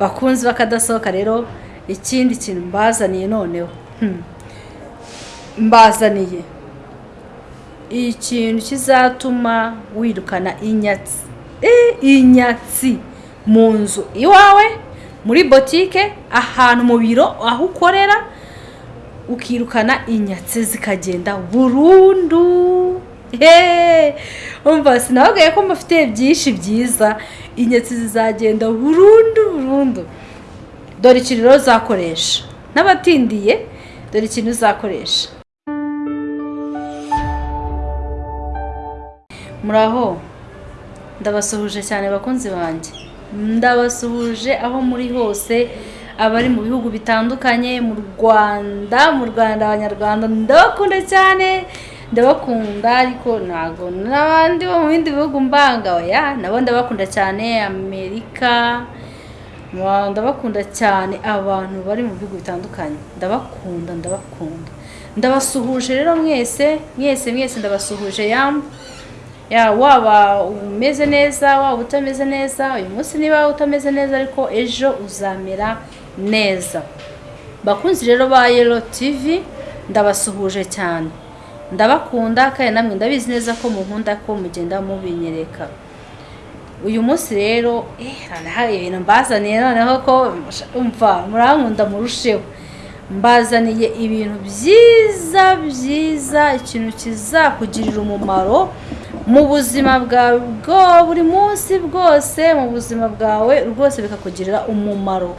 bakunzi bakadasohoka rero ikindi kintu mbazaniye noneho hmm. mbazaniye ikintu kizatuma wirukana inyatsi Eh, inyatsi mu nzu iwawe muri botike ahantu mu biro aho ukorera ukirukana inyatsi zikagenda burundu! umva sinababwiye ko mbafitiye byinshi byiza. Inyatsi zizagenda burundu burundu. Dore ikintu rero uzakoresha. N'abatindiye dore ikintu uzakoresha. Muraho ndabasuhuje cyane bakunzi banjye. Ndabasuhuje aho muri hose abari mu bihugu bitandukanye mu rwanda mu rwanda abanyarwanda. Ndabakunda cyane. Ndabakunda ariko ntabwo n'abandi bo mu bindi bihugu mbanga oya nabo ndabakunda cyane amerika ndabakunda cyane abantu bari mu bihugu bitandukanye. Ndabakunda ndabakunda. Ndabasuhuje rero mwese mwese mwese ndabasuhuje yambu ya waba umeze neza waba utameze neza uyu munsi niba utameze neza ariko ejo uzamera neza. Bakunzi rero ba yelo tivi ndabasuhuje cyane. Ndabakunda kandi namwe ndabizi neza ko munkunda ko mugenda mubinyereka. Uyu munsi rero eh, ibintu mbazaniye noneho ko umva murankunda murusheho. Mbazaniye ibintu byiza byiza ikintu kizakugirira umumaro mu buzima bwawe bwo buri munsi bwose mu buzima bwawe rwose bikakugirira umumaro.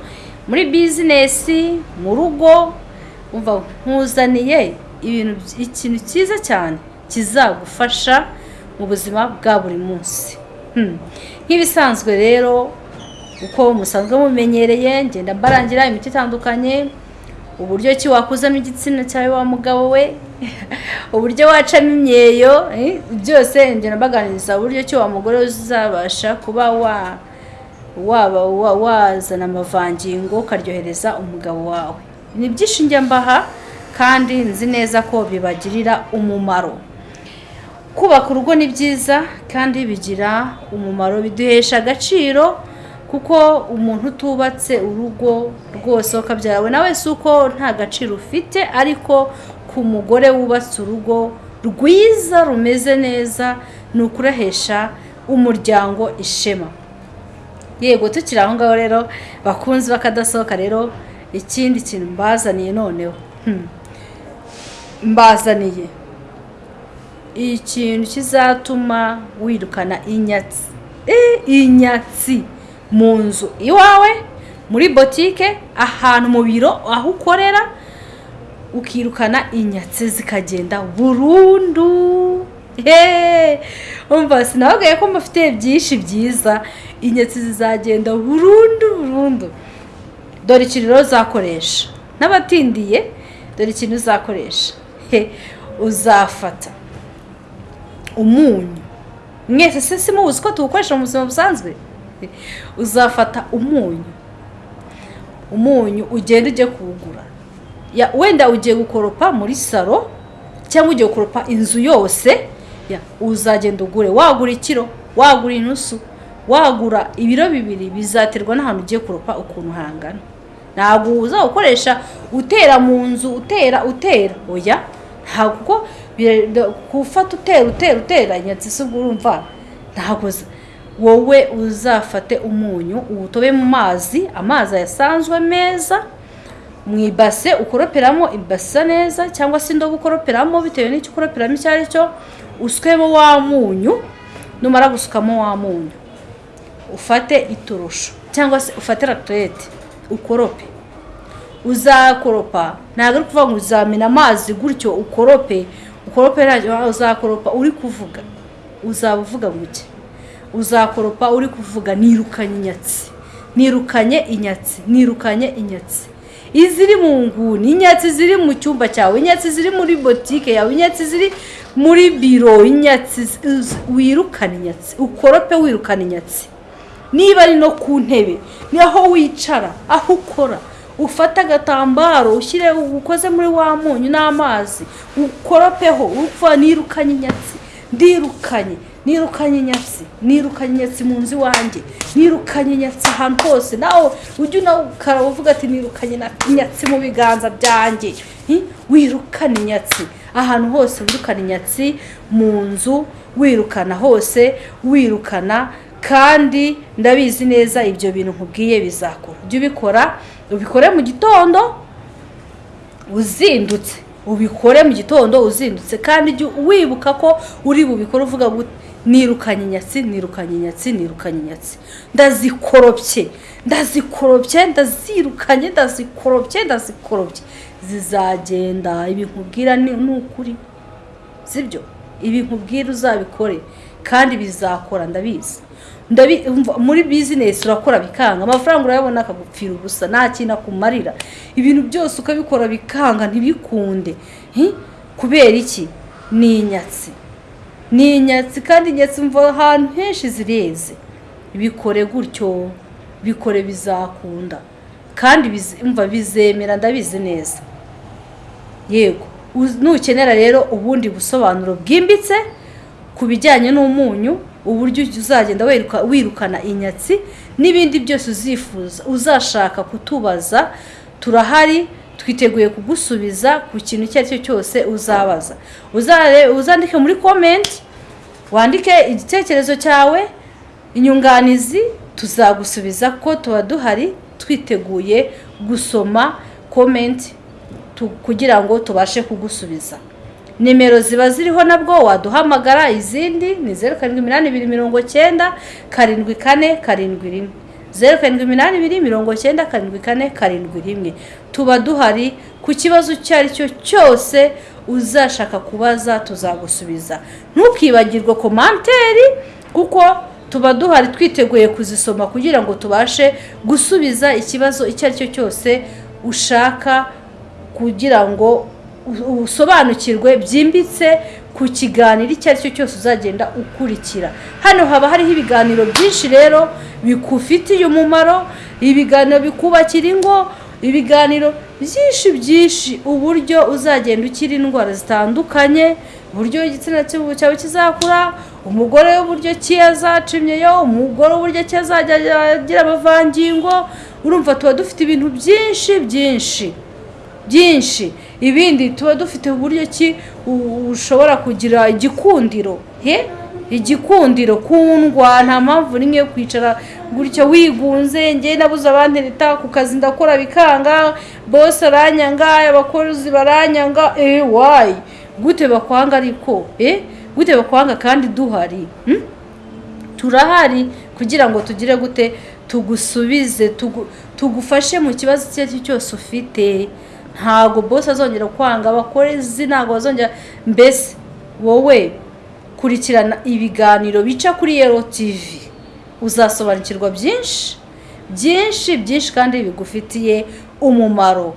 Muri bizinesi mu rugo umva nkuzaniye ibintu ikintu cyiza cyane kizagufasha mu buzima bwa buri munsi Hmm. nk'ibisanzwe rero uko musanzwe mumenyereye ngenda mbarangira imiti itandukanye uburyo ki wakuzamo igitsina cyawe wa mugabo we uburyo wacamo imyeyo eh, byose ngenda mbaganiriza uburyo ki wa mugore uzabasha kuba wa waba wa- wazana amavangingo ukaryohereza umugabo wawe ni byinshi njya mbaha kandi nzi neza ko bibagirira umumaro. Kubaka urugo ni byiza kandi bigira umumaro biduhesha agaciro kuko umuntu utubatse urugo rwose ukabyara we nawe si uko nta gaciro ufite ariko ku mugore wubatse urugo rwiza rumeze neza ni ukurahesha umuryango ishema. Yego tukiri aho ngaho rero bakunzi bakadasohoka rero ikindi kintu mbazaniye noneho. Hmm. Mbazaniye ikintu kizatuma wirukana inyatsi. Eh, inyatsi. Mu nzu iwawe muri botike ahantu mu biro aho ukorera ukirukana inyatsi zikagenda. Burundu. Umva sinababwiye ko mbafitiye byinshi byiza. Inyatsi zizagenda burundu burundu. Dore ikintu rero uzakoresha. N'abatindiye dore ikintu uzakoresha. uzafata. Umunyu. Mwese se simuzi ko tuwukoresha mu buzima busanzwe? Uzafata umunyu. Umunyu ugenda ujye kuwugura. Wenda ugiye gukoropa muri salo cyangwa ugiye gukoropa inzu yose uzagenda ugure. Wagura ikiro wagura inusu wagura ibiro bibiri bizaterwa n'ahantu ugiye kuropa ukuntu hangana. Ntabwo uzawukoresha utera mu nzu utera utera. Oya? Ntabwo gufata utera utera utera inyatsi se ubwo urumva ntabwo wowe uzafate umunyu uwutobe mu mazi amazi ayasanzwe meza mu ibase ukoroperamo ibasa neza cyangwa se indobo ukoroperamo bitewe n'icyo ukoroperamo icyo ari cyo uswemo wa munyu numara gusukamo wa munyu. Ufate iturusho cyangwa se ufate rakerete ukorope. Uzakoropa. Ntabwo ari ukuvuga ngo uzamena amazi gutyo ukorope. Ukorope ntacyo uzakoropa. Uri kuvuga. Uzaba uvuga guke uzakoropa uri kuvuga nirukanye inyatsi. Nirukanye inyatsi. Nirukanye inyatsi. Iziri mu nguni inyatsi ziri mu cyumba cyawe inyatsi ziri muri botike yawe inyatsi ziri muri biro inyatsi wirukane inyatsi. Ukorope wirukane inyatsi. Niba ari no ku ntebe ni aho wicara aho ukora. Ufate agatambaro ushyire ukoze muri wa munyu n'amazi ukoropeho upfa nirukanye inyatsi ndirukanye nirukanye inyatsi nirukanye inyatsi mu nzu iwanjye nirukanye inyatsi ahantu hose nawe ujye unawukara uvuga ati nirukanye inyatsi mu biganza byanjye. Wirukane inyatsi ahantu hose wirukana inyatsi mu nzu wirukana hose wirukana kandi ndabizi neza ibyo bintu nkubwiye bizakora. Ujye ubikora ubikore mu gitondo uzindutse. Ubikore mu gitondo uzindutse. Kandi wibuka ko uri bubikore uvuga nirukanye inyatsi nirukanye inyatsi nirukanye inyatsi ndazikoropye ndazikoropye ndazirukanye ndazikoropye ndazikorobye. Zizagenda. Ibi nkubwira ni ni ukuri. Sibyo ibi nkubwira uzabikore. Kandi bizakora ndabizi. Muri bizinesi urakora bikanga. Amafaranga urayabona akagupfira ubusa nta kintu akumarira. Ibintu byose ukabikora bikanga ntibikunde. Kubera iki? Ni inyatsi. Ni inyatsi kandi inyatsi mva ahantu henshi zireze. Bikore gutyo bikore bizakunda. Kandi umva bizemera ndabizi neza. Yego. Nukenera rero ubundi busobanuro bwimbitse ku bijyanye n'umunyu uburyo uzagenda wiruka- wirukana inyatsi n'ibindi byose uzifuza uzashaka kutubaza turahari twiteguye kugusubiza ku kintu icyo ari cyo cyose uzabaza. Uzandike muri komenti wandike igitekerezo cyawe inyunganizi tuzagusubiza ko tuba duhari twiteguye gusoma komenti kugira ngo tubashe kugusubiza. Nimero ziba ziriho nabwo waduhamagara izindi ni zeru karindwi iminani ibiri mirongo cyenda karindwi kane karindwi rimwe. Zeru karindwi iminani ibiri mirongo cyenda karindwi kane karindwi rimwe. Tuba duhari ku kibazo icyo ari cyo cyose uzashaka kubaza tuzagusubiza. Ntukibagirwe komanteri kuko tuba duhari twiteguye kuzisoma kugira ngo tubashe gusubiza ikibazo icyo ari cyo cyose ushaka kugira ngo usobanukirwe byimbitse ku kiganiro icyo ari cyo cyose uzagenda ukurikira. Hano haba hariho ibiganiro byinshi rero bigufitiye umumaro ibiganiro bikubakira ingo ibiganiro byinshi byinshi uburyo uzagenda ukira indwara zitandukanye uburyo igitsina cyawe kizakura umugore w'uburyo ki azacimyeyo umugore w'uburyo ki azajya agira amavangingo urumva tuba dufite ibintu byinshi byinshi byinshi. Ibindi tuba dufite uburyo ki ushobora kugira igikundiro he? Igikundiro kundwa nta mpamvu n'imwe yo kwicara gutya wigunze njye nabuze abandi leta ku kazi ndakora bikanga bose aranyanga abakozi baranyanga eh wayi gute bakwanga ariko eh? Gute bakwanga kandi duhari hmm? turahari kugira ngo tugire gute tugusubize tugu- tugufashe mu kibazo icyo ari cyo cyose ufite. Ntago bose azongera kwanga abakozi ntago bazongera mbese wowe kurikirana ibiganiro bica kuri yero tivi uzasobanukirwa byinshi byinshi byinshi kandi bigufitiye umumaro.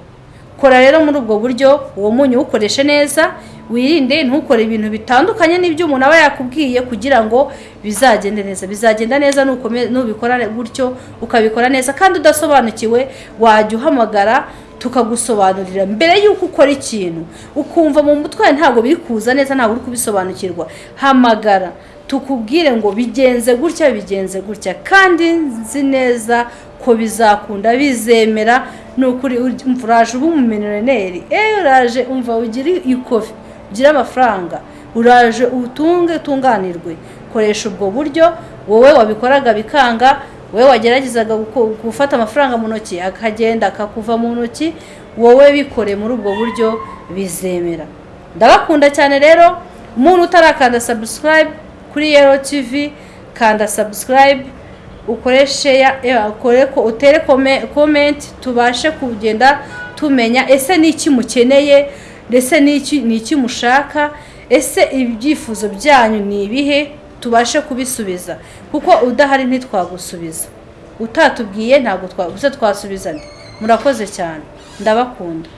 Kora rero muri ubwo buryo uwo munyu uwukoreshe neza wirinde ntukore ibintu bitandukanye n'ibyo umuntu aba yakubwiye kugira ngo bizagende neza. Bizagenda neza nubikora gutyo ukabikora neza kandi udasobanukiwe wajya uhamagara tukagusobanurira. Mbere y'uko ukora ikintu ukumva mu mutwe ntabwo biri kuza neza ntabwo uri kubisobanukirwa. Hamagara tukubwire ngo bigenze gutya bigenze gutya. Kandi nzi neza ko bizakunda. Bizemera ni ukuri uraje uba umuminereneri eee uraje umva ugire ikofi ugire amafaranga. Uraje utunge utunganirwe koresha ubwo buryo wowe wabikoraga bikanga wowe wageragezaga gufata amafaranga mu ntoki akagenda akakuva mu ntoki wowe bikore muri ubwo buryo bizemera. Ndabakunda cyane rero umuntu utarakanda subscribe kuri yero tv kanda subscribe ukoreshe utere kome- comment tubashe kugenda tumenya ese ni iki mukeneye ndetse ni iki mushaka ese ibyifuzo byanyu ni ibihe? Tubashe kubisubiza. Kuko udahari ntitwagusubiza. Utatubwiye ntabwo twa- gusa twasubizanya murakoze cyane. Ndabakunda.